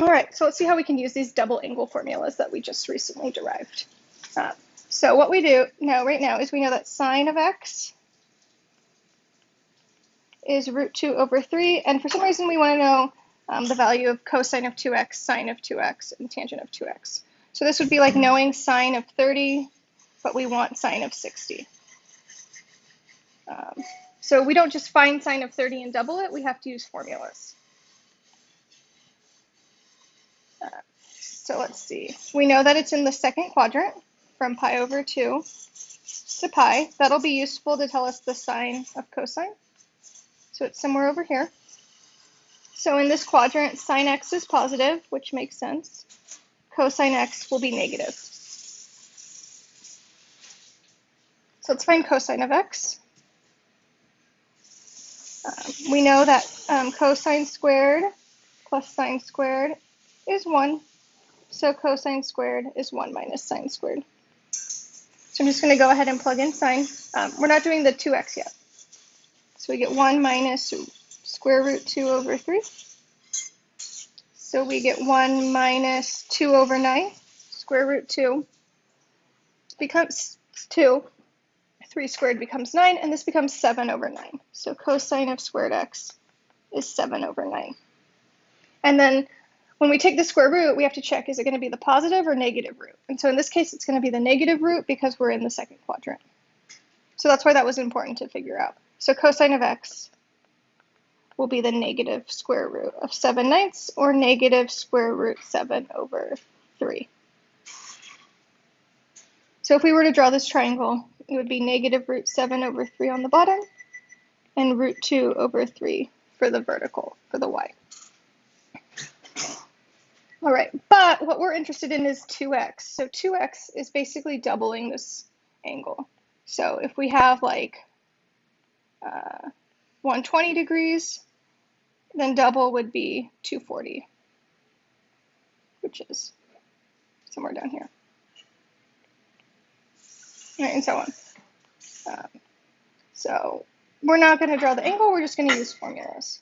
All right, so let's see how we can use these double angle formulas that we just recently derived. Uh, so what we do now, right now, is we know that sine of x is root 2 over 3, and for some reason we want to know um, the value of cosine of 2x, sine of 2x, and tangent of 2x. So this would be like knowing sine of 30, but we want sine of 60. Um, so we don't just find sine of 30 and double it, we have to use formulas. So let's see. We know that it's in the second quadrant from pi over 2 to pi. That'll be useful to tell us the sign of cosine. So it's somewhere over here. So in this quadrant, sine x is positive, which makes sense. Cosine x will be negative. So let's find cosine of x. Um, we know that um, cosine squared plus sine squared is 1. So cosine squared is 1 minus sine squared. So I'm just going to go ahead and plug in sine. Um, we're not doing the 2x yet. So we get 1 minus square root 2 over 3. So we get 1 minus 2 over 9. Square root 2 becomes 2. 3 squared becomes 9, and this becomes 7 over 9. So cosine of squared x is 7 over 9. And then when we take the square root, we have to check, is it going to be the positive or negative root? And so in this case, it's going to be the negative root because we're in the second quadrant. So that's why that was important to figure out. So cosine of x will be the negative square root of 7 ninths or negative square root 7 over 3. So if we were to draw this triangle, it would be negative root 7 over 3 on the bottom and root 2 over 3 for the vertical, for the y. All right, but what we're interested in is 2x. So 2x is basically doubling this angle. So if we have like uh, 120 degrees, then double would be 240, which is somewhere down here. Right, and so on. Um, so we're not going to draw the angle, we're just going to use formulas.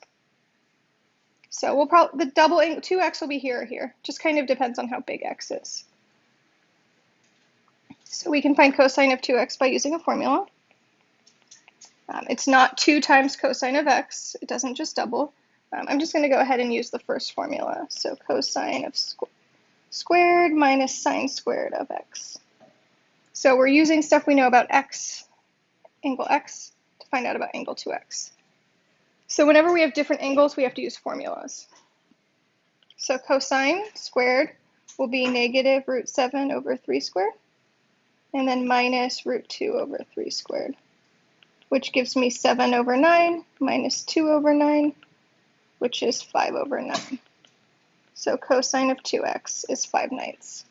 So we'll probably, the double, 2x will be here or here. Just kind of depends on how big x is. So we can find cosine of 2x by using a formula. Um, it's not 2 times cosine of x. It doesn't just double. Um, I'm just going to go ahead and use the first formula. So cosine of squ squared minus sine squared of x. So we're using stuff we know about x, angle x, to find out about angle 2x. So whenever we have different angles, we have to use formulas. So cosine squared will be negative root 7 over 3 squared, and then minus root 2 over 3 squared, which gives me 7 over 9 minus 2 over 9, which is 5 over 9. So cosine of 2x is 5 ninths.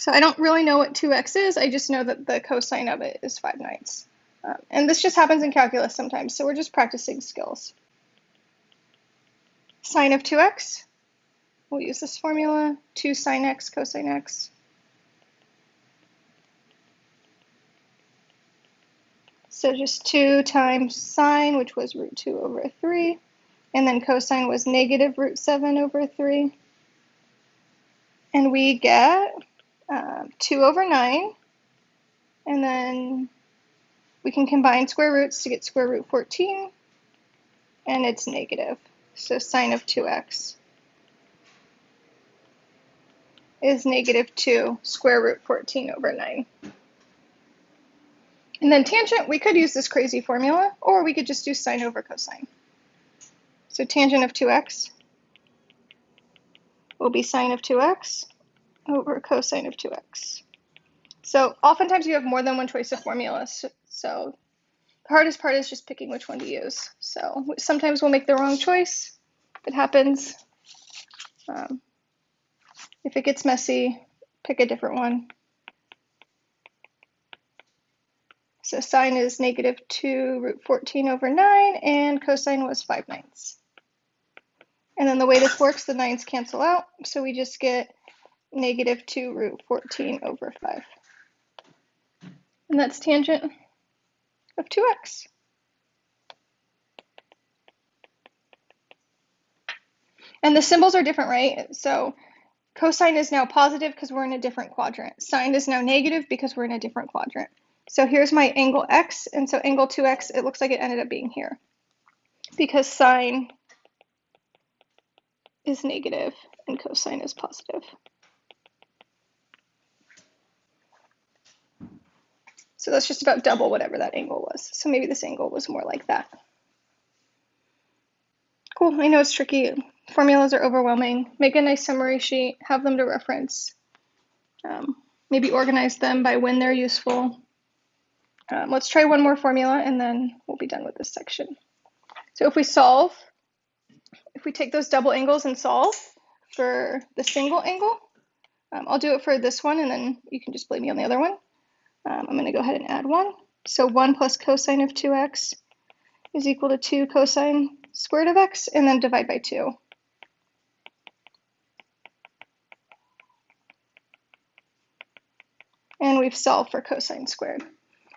So I don't really know what 2x is, I just know that the cosine of it is 5 ninths. Um, and this just happens in calculus sometimes, so we're just practicing skills. Sine of 2x, we'll use this formula, 2 sine x cosine x. So just 2 times sine, which was root 2 over 3, and then cosine was negative root 7 over 3. And we get um, 2 over 9. And then we can combine square roots to get square root 14. And it's negative. So sine of 2x is negative 2 square root 14 over 9. And then tangent, we could use this crazy formula, or we could just do sine over cosine. So tangent of 2x will be sine of 2x over cosine of 2x. So oftentimes you have more than one choice of formulas. So the hardest part is just picking which one to use. So sometimes we'll make the wrong choice. It happens. Um, if it gets messy, pick a different one. So sine is negative 2 root 14 over 9, and cosine was 5 ninths. And then the way this works, the 9's cancel out, so we just get negative 2 root 14 over 5. And that's tangent of 2x. And the symbols are different, right? So cosine is now positive because we're in a different quadrant. Sine is now negative because we're in a different quadrant. So here's my angle x, and so angle 2x, it looks like it ended up being here because sine is negative and cosine is positive. So that's just about double whatever that angle was. So maybe this angle was more like that. Cool, I know it's tricky. Formulas are overwhelming. Make a nice summary sheet, have them to reference. Um, maybe organize them by when they're useful. Um, let's try one more formula and then we'll be done with this section. So if we solve, if we take those double angles and solve for the single angle, um, I'll do it for this one and then you can just blame me on the other one. Um, I'm going to go ahead and add 1. So 1 plus cosine of 2x is equal to 2 cosine squared of x, and then divide by 2. And we've solved for cosine squared.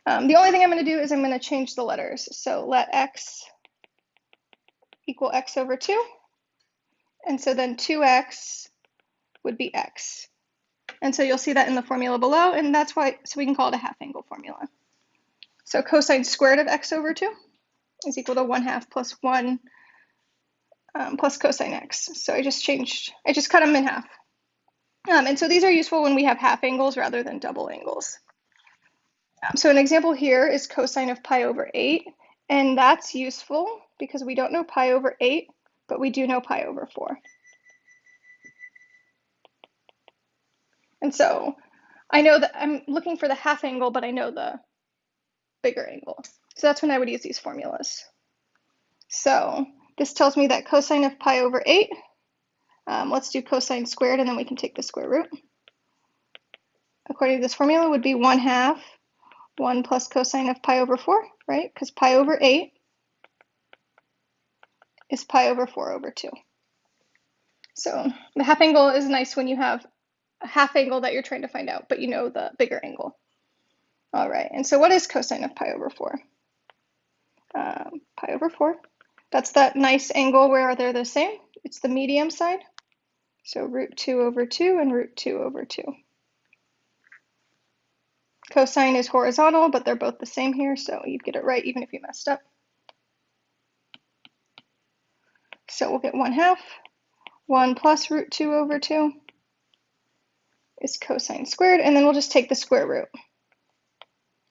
Um, the only thing I'm going to do is I'm going to change the letters. So let x equal x over 2. And so then 2x would be x. And so you'll see that in the formula below, and that's why, so we can call it a half angle formula. So cosine squared of x over 2 is equal to 1 half plus 1 um, plus cosine x. So I just changed, I just cut them in half. Um, and so these are useful when we have half angles rather than double angles. Um, so an example here is cosine of pi over 8, and that's useful because we don't know pi over 8, but we do know pi over 4. And so I know that I'm looking for the half angle, but I know the bigger angle. So that's when I would use these formulas. So this tells me that cosine of pi over 8, um, let's do cosine squared and then we can take the square root. According to this formula would be 1 half 1 plus cosine of pi over 4, right? Because pi over 8 is pi over 4 over 2. So the half angle is nice when you have half angle that you're trying to find out, but you know the bigger angle. All right, and so what is cosine of pi over 4? Um, pi over 4. That's that nice angle where they're the same. It's the medium side. So root 2 over 2 and root 2 over 2. Cosine is horizontal, but they're both the same here, so you'd get it right even if you messed up. So we'll get 1 half. 1 plus root 2 over 2 is cosine squared, and then we'll just take the square root.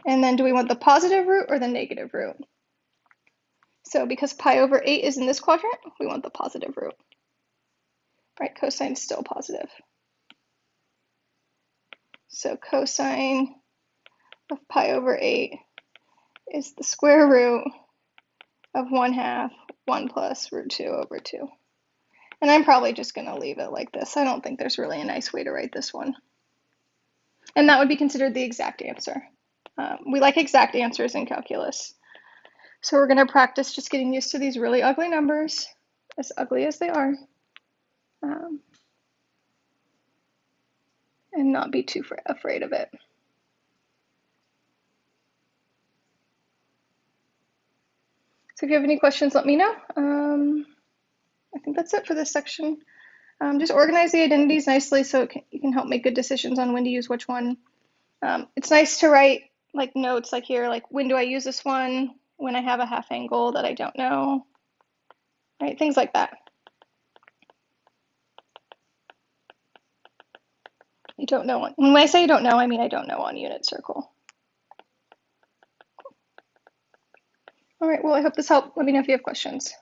And then do we want the positive root or the negative root? So because pi over 8 is in this quadrant, we want the positive root. Right, cosine is still positive. So cosine of pi over 8 is the square root of 1 half 1 plus root 2 over 2. And I'm probably just going to leave it like this. I don't think there's really a nice way to write this one. And that would be considered the exact answer. Um, we like exact answers in calculus. So we're going to practice just getting used to these really ugly numbers, as ugly as they are, um, and not be too afraid of it. So if you have any questions, let me know. Um, think that's it for this section. Um, just organize the identities nicely so can, you can help make good decisions on when to use which one. Um, it's nice to write like notes like here, like when do I use this one? When I have a half angle that I don't know, right? Things like that. You don't know. When I say I don't know, I mean I don't know on unit circle. All right, well, I hope this helped. Let me know if you have questions.